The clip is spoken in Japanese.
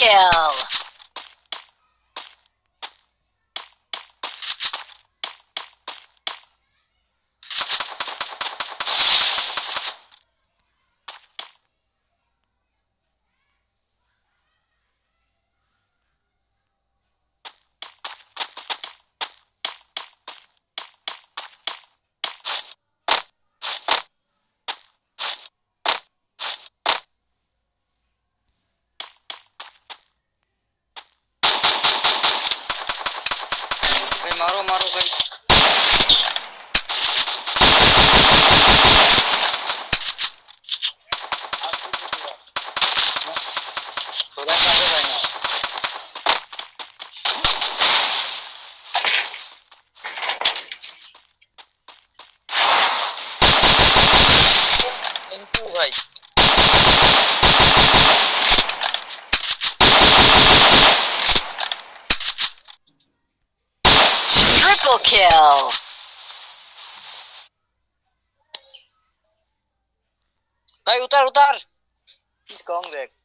kill. はい。Triple kill. Hey, utar, utar. He's gone. there.